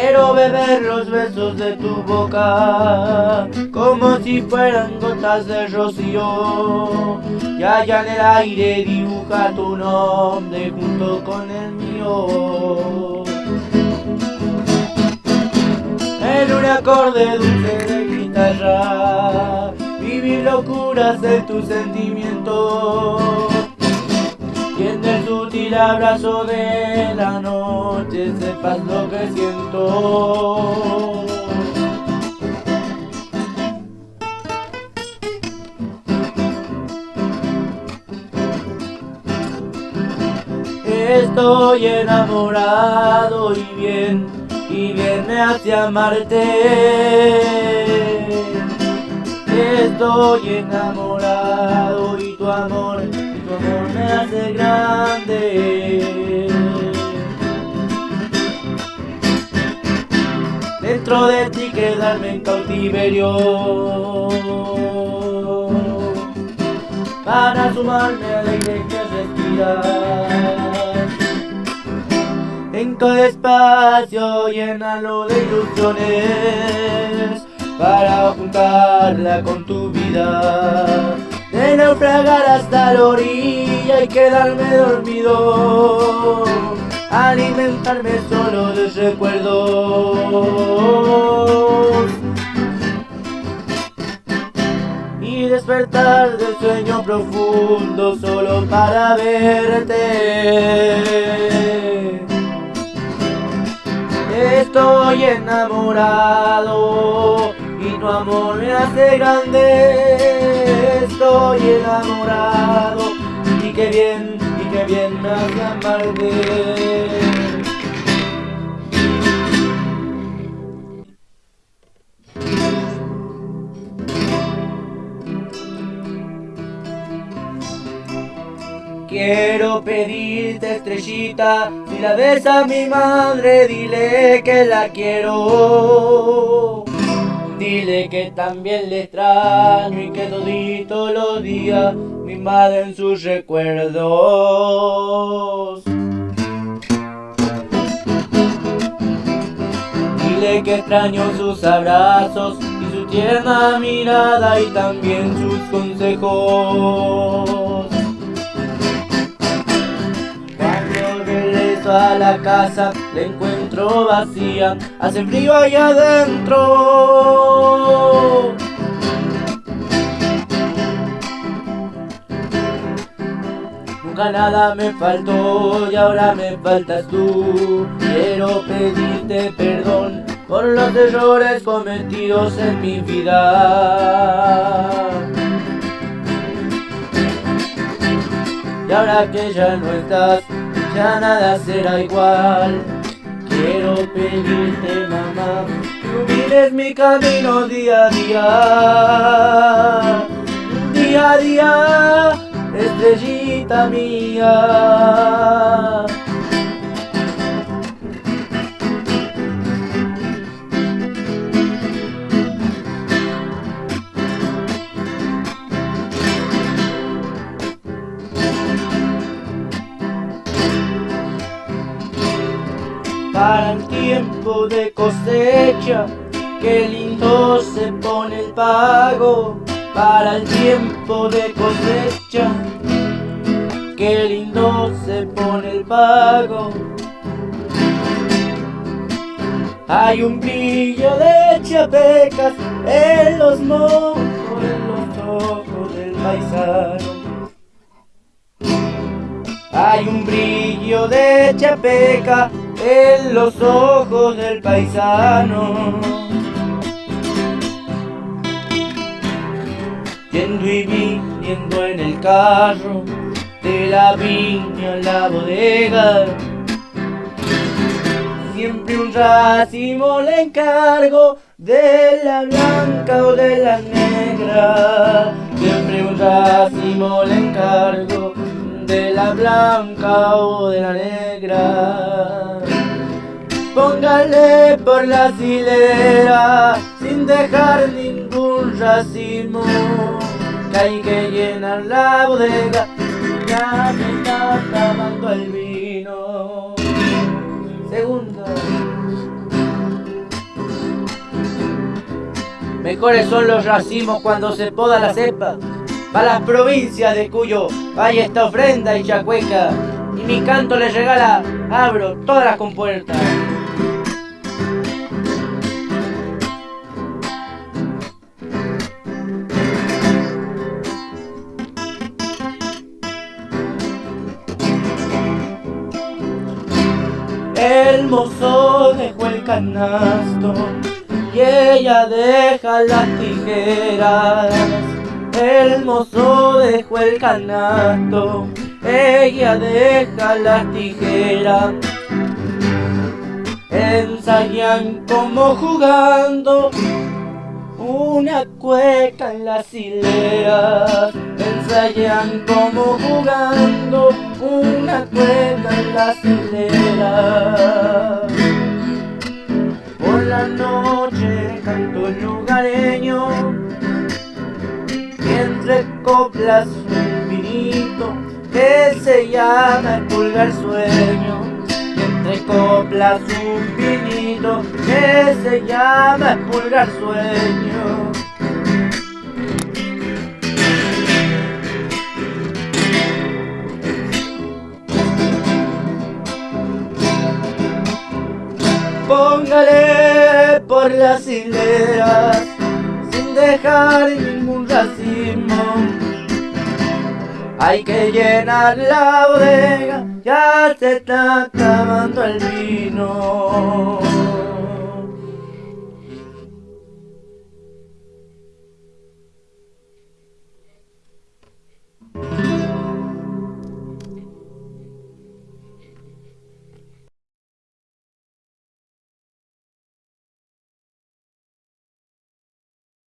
Quiero beber los besos de tu boca como si fueran gotas de rocío. Y allá en el aire dibuja tu nombre junto con el mío. En un acorde dulce de guitarra, vivir locuras de tus sentimientos el abrazo de la noche sepas lo que siento. Estoy enamorado y bien, y bien me hace amarte. Estoy enamorado De ti quedarme en cautiverio. Para sumarme al aire que respiras. En cada espacio llénalo de ilusiones para juntarla con tu vida. De naufragar hasta la orilla y quedarme dormido, alimentarme solo de recuerdos y despertar del sueño profundo solo para verte. Estoy enamorado y tu amor me hace grande. Estoy enamorado y qué bien, Quiero pedirte estrellita, si la ves a mi madre, dile que la quiero. Dile que también le extraño y que todito los días me invaden sus recuerdos. Dile que extraño sus abrazos y su tierna mirada y también sus consejos. A la casa, la encuentro vacía, hace frío ahí adentro. Nunca nada me faltó y ahora me faltas tú. Quiero pedirte perdón por los errores cometidos en mi vida. Y ahora que ya no estás, ya nada será igual. Quiero pedirte, mamá, que mires mi camino día a día. Día a día, estrellita mía. Para el tiempo de cosecha, qué lindo se pone el pago para el tiempo de cosecha, qué lindo se pone el pago. Hay un brillo de chapecas en los mojos, en los ojos del paisano. Hay un brillo de chapeca en los ojos del paisano. Yendo y viniendo en el carro de la viña a la bodega. Siempre un racimo le encargo de la blanca o de la negra. Siempre un racimo le encargo de la blanca o de la negra. Póngale por la hileras sin dejar ningún racimo que hay que llenar la bodega. Ya me está acabando el vino. Segundo. Mejores son los racimos cuando se poda la cepa. Para las provincias de Cuyo Vaya esta ofrenda y chacueca Y mi canto les regala Abro todas las compuertas. El mozo dejó el canasto y ella deja las tijeras. El mozo dejó el canasto, ella deja las tijeras. Ensayan como jugando una cueca en las hileras. Ensayan como jugando una cueca en las hileras. Por la noche canto lugareño y entre coplas un vinito que se llama el pulgar sueño. Y entre coplas un vinito que se llama el pulgar sueño. Por las hileras sin dejar ningún racimo. Hay que llenar la bodega, ya se está acabando el vino.